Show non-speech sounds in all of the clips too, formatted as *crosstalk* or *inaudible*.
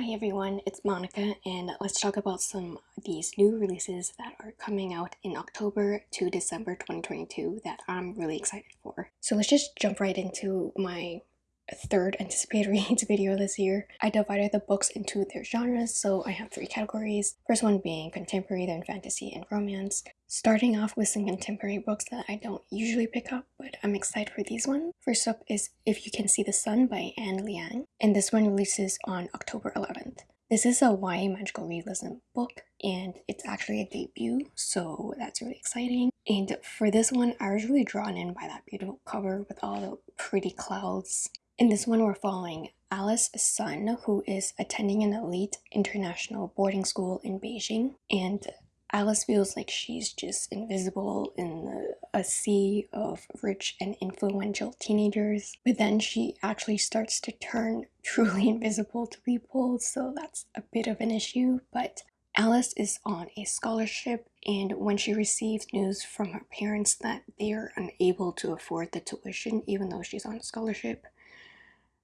Hi everyone, it's Monica and let's talk about some of these new releases that are coming out in October to December 2022 that I'm really excited for. So let's just jump right into my third anticipated *laughs* reads video this year. I divided the books into their genres, so I have three categories. First one being contemporary, then fantasy and romance. Starting off with some contemporary books that I don't usually pick up, but I'm excited for these ones. First up is If You Can See the Sun by Ann Liang, and this one releases on October 11th. This is a YA magical realism book and it's actually a debut, so that's really exciting. And for this one, I was really drawn in by that beautiful cover with all the pretty clouds. In this one, we're following Alice Sun, who is attending an elite international boarding school in Beijing, and Alice feels like she's just invisible in a sea of rich and influential teenagers. But then she actually starts to turn *laughs* truly invisible to people, so that's a bit of an issue. But Alice is on a scholarship, and when she receives news from her parents that they are unable to afford the tuition even though she's on a scholarship,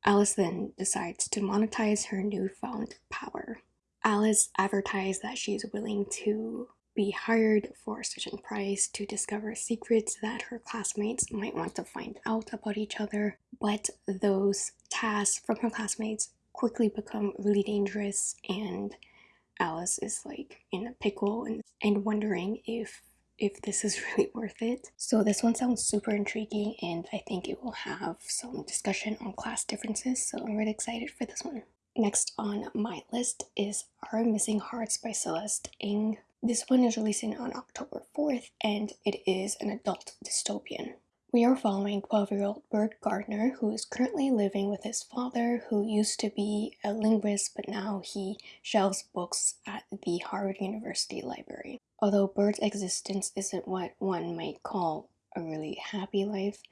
Alice then decides to monetize her newfound power. Alice advertised that she's willing to be hired for a certain price to discover secrets that her classmates might want to find out about each other, but those tasks from her classmates quickly become really dangerous and Alice is like in a pickle and, and wondering if if this is *laughs* really worth it. So this one sounds super intriguing and I think it will have some discussion on class differences so I'm really excited for this one. Next on my list is Our Missing Hearts by Celeste Ng. This one is releasing on October 4th and it is an adult dystopian. We are following 12-year-old Bird Gardner who is currently living with his father who used to be a linguist but now he shelves books at the Harvard University Library. Although Bird's existence isn't what one might call a really happy life,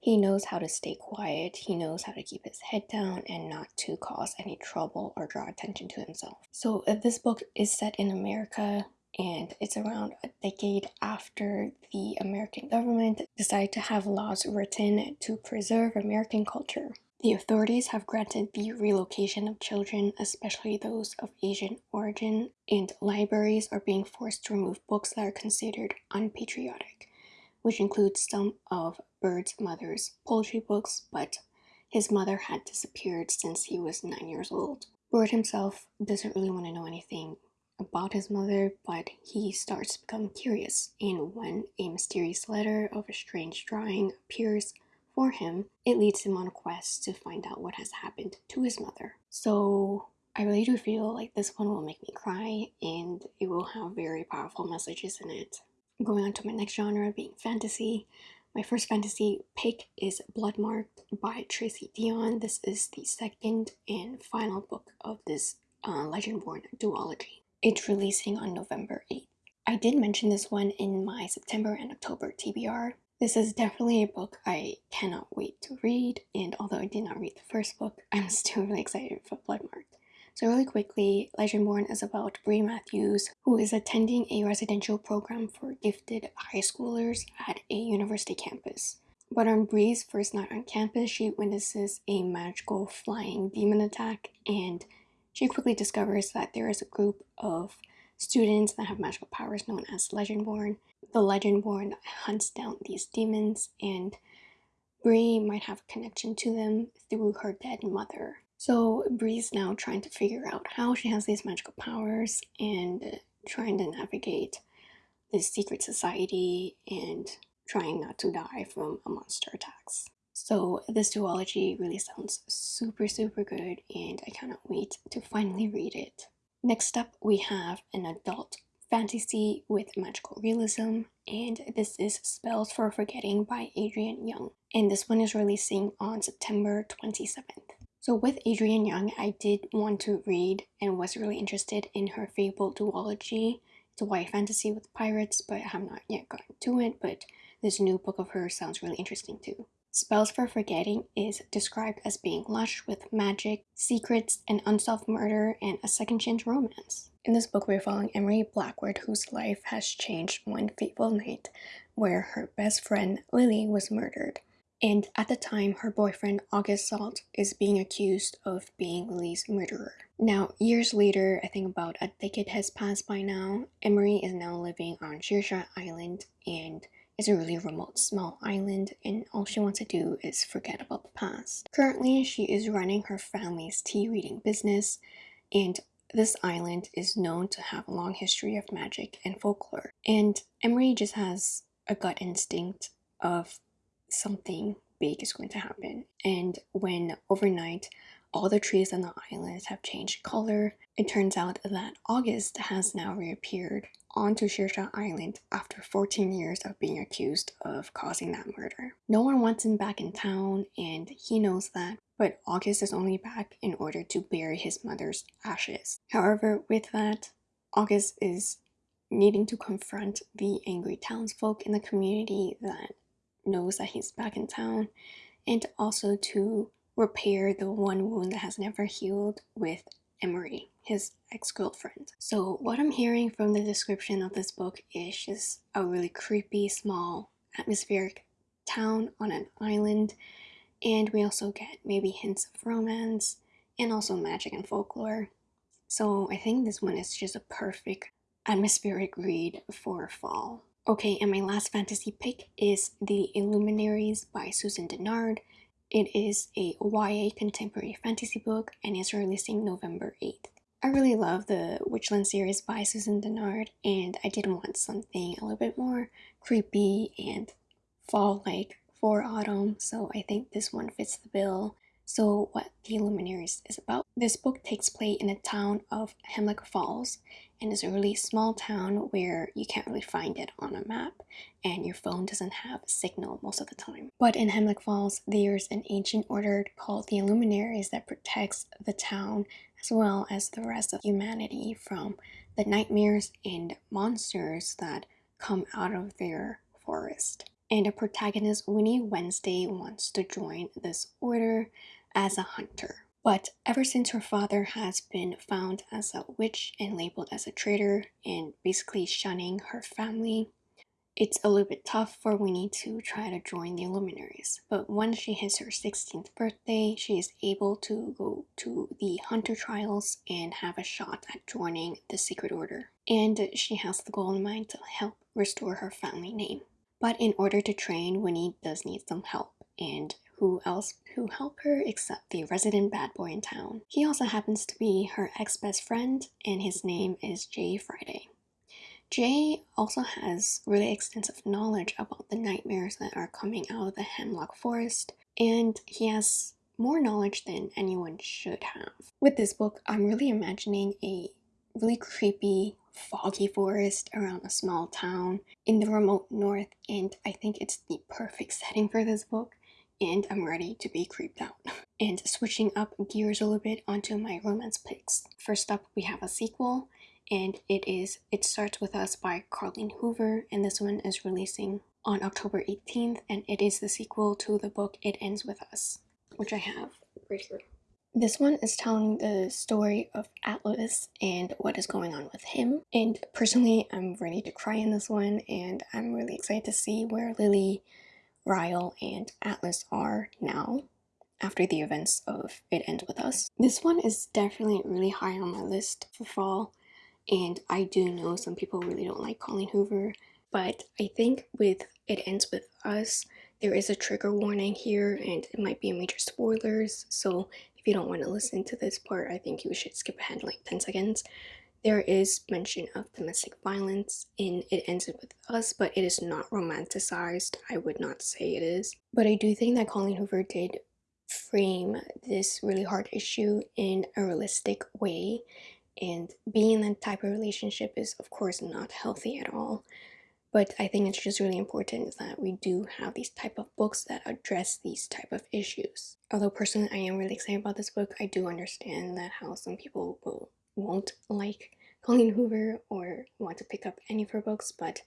he knows how to stay quiet, he knows how to keep his head down and not to cause any trouble or draw attention to himself. So this book is set in America and it's around a decade after the American government decided to have laws written to preserve American culture. The authorities have granted the relocation of children, especially those of Asian origin, and libraries are being forced to remove books that are considered unpatriotic, which includes some of Bird's mother's poetry books, but his mother had disappeared since he was 9 years old. Bird himself doesn't really want to know anything about his mother, but he starts to become curious. And when a mysterious letter of a strange drawing appears for him, it leads him on a quest to find out what has happened to his mother. So I really do feel like this one will make me cry and it will have very powerful messages in it. Going on to my next genre being fantasy. My first fantasy pick is Bloodmarked by Tracy Deonn. This is the second and final book of this uh, Legendborn duology. It's releasing on November 8th. I did mention this one in my September and October TBR. This is definitely a book I cannot wait to read, and although I did not read the first book, *laughs* I'm still really excited for Bloodmarked. So really quickly, Legendborn is about Bree Matthews, who is attending a residential program for gifted high schoolers at a university campus. But on Bree's first night on campus, she witnesses a magical flying demon attack and she quickly discovers that there is a group of students that have magical powers known as Legendborn. The Legendborn hunts down these demons and Bree might have a connection to them through her dead mother. So Bree's now trying to figure out how she has these magical powers and trying to navigate this secret society and trying not to die from a monster attacks. So this duology really sounds super super good and I cannot wait to finally read it. Next up we have an adult fantasy with magical realism and this is Spells for Forgetting by Adrienne Young and this one is releasing on September 27th. So with Adrienne Young I did want to read and was really interested in her Fable duology. It's a YA fantasy with pirates but I have not yet gotten to it but this new book of hers sounds really interesting too. Spells for Forgetting is described as being lush with magic, secrets, and unsolved murder, and a second chance romance. In this book, we're following Emery Blackwood, whose life has changed one fateful night where her best friend Lily was murdered. And at the time, her boyfriend August Salt is being accused of being Lily's murderer. Now, years later, I think about a decade has passed by now, Emery is now living on Saoirse Island and it's a really remote small island and all she wants to do is forget about the past. Currently, she is running her family's tea reading business and this island is known to have a long history of magic and folklore. And Emery just has a gut instinct of something big is going to happen. And when overnight all the trees on the island have changed color, it turns out that August has now reappeared onto Saoirse Island after 14 years of being accused of causing that murder. No one wants him back in town and he knows that, but August is only back in order to bury his mother's ashes. However, with that, August is needing to confront the angry townsfolk in the community that knows that he's back in town and also to repair the one wound that has never healed with Emery, his ex-girlfriend. So what I'm hearing from the description of this book is just a really creepy, small, atmospheric town on an island and we also get maybe hints of romance and also magic and folklore. So I think this one is just a perfect atmospheric read for fall. Okay, and my last fantasy pick is The Luminaries by Susan Dennard. It is a YA contemporary fantasy book and is releasing November 8th. I really love the Witchland series by Susan Dennard and I did want something a little bit more creepy and fall-like for autumn so I think this one fits the bill. So what The Luminaries is about. This book takes place in the town of Hemlock Falls and is a really small town where you can't really find it on a map and your phone doesn't have a signal most of the time. But in Hemlock Falls, there's an ancient order called the Luminaries that protects the town as well as the rest of humanity from the nightmares and monsters that come out of their forest. And the protagonist Winnie Wednesday wants to join this order as a hunter. But ever since her father has been found as a witch and labeled as a traitor and basically shunning her family, it's a little bit tough for Winnie to try to join the Luminaries. But once she hits her 16th birthday, she is able to go to the Hunter Trials and have a shot at joining the Secret Order. And she has the goal in mind to help restore her family name. But in order to train, Winnie does need some help. And who else who help her except the resident bad boy in town. He also happens to be her ex-best friend and his name is Jay Friday. Jay also has really extensive knowledge about the nightmares that are coming out of the Hemlock Forest and he has more knowledge than anyone should have. With this book, I'm really imagining a really creepy, foggy forest around a small town in the remote north and I think it's the perfect setting for this book and I'm ready to be creeped out. *laughs* And switching up gears a little bit onto my romance picks. First up, we have a sequel, and it is It Starts With Us by Colleen Hoover, and this one is releasing on October 18th, and it is the sequel to the book It Ends With Us, which I have right here. This one is telling the story of Atlas and what is going on with him. And personally, I'm ready to cry in this one, and I'm really excited to see where Lily Ryle and Atlas are now after the events of It Ends With Us. This one is definitely really high on my list for fall and I do know some people really don't like Colleen Hoover but I think with It Ends With Us there is a trigger warning here and it might be a major spoilers so if you don't want to listen to this part I think you should skip ahead like 10 seconds there is mention of domestic violence in It Ends With Us, but it is not romanticized. I would not say it is. But I do think that Colleen Hoover did frame this really hard issue in a realistic way. And being in that type of relationship is, of course, not healthy at all. But I think it's just really important that we do have these type of books that address these type of issues. Although personally I am really excited about this book, I do understand that how some people will won't like Colleen Hoover or want to pick up any of her books, but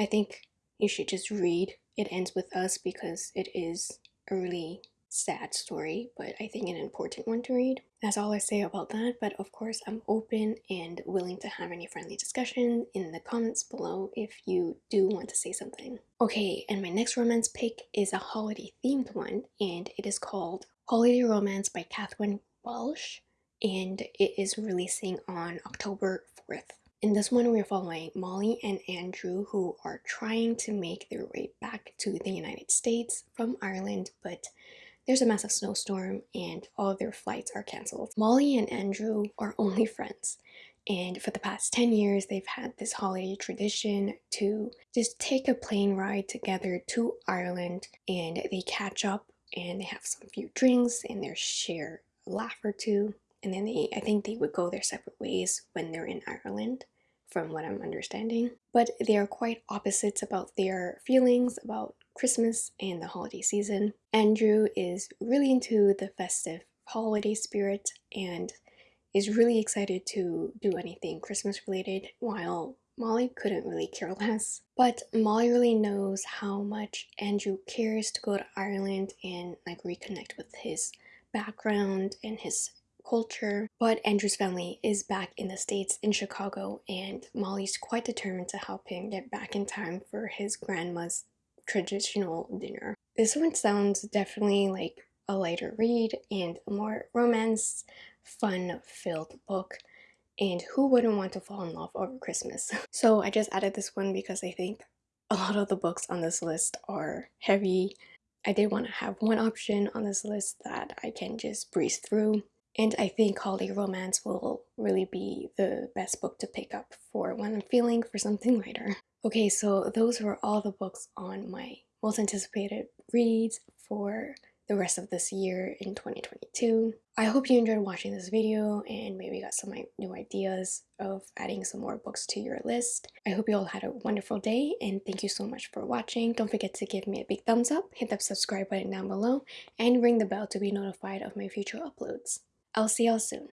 I think you should just read It Ends With Us because it is a really sad story, but I think an important one to read. That's all I say about that, but of course I'm open and willing to have any friendly discussion in the comments below if you do want to say something. Okay, and my next romance pick is a holiday themed one, and it is called Holiday Romance by Catherine Walsh and it is releasing on October 4th. In this one, we're following Molly and Andrew, who are trying to make their way back to the United States from Ireland, but there's a massive snowstorm and all of their flights are cancelled. Molly and Andrew are only *laughs* friends, and for the past 10 years, they've had this holiday tradition to just take a plane ride together to Ireland and they catch up and they have some few drinks and they share a laugh or two. And then they, I think they would go their separate ways when they're in Ireland from what I'm understanding. But they are quite opposites about their feelings about Christmas and the holiday season. Andrew is really into the festive holiday spirit and is really excited to do anything Christmas related while Molly couldn't really care less. But Molly really knows how much Andrew cares to go to Ireland and like reconnect with his background and his culture. But Andrew's family is back in the States in Chicago, and Molly's quite determined to help him get back in time for his grandma's traditional dinner. This one sounds definitely like a lighter read and a more romance, fun filled book. And who wouldn't want to fall in love over Christmas? *laughs* So I just added this one because I think a lot of the books on this list are heavy. I did want to have one option on this list that I can just breeze through and I think Holiday Romance will really be the best book to pick up for when I'm feeling for something *laughs* lighter. Okay, so those were all the books on my most anticipated reads for the rest of this year in 2022. I hope you enjoyed watching this video and maybe got some new ideas of adding some more books to your list. I hope you all had a wonderful day and thank you so much for watching. Don't forget to give me a big thumbs up, hit that subscribe button down below, and ring the bell to be notified of my future uploads. I'll see y'all soon.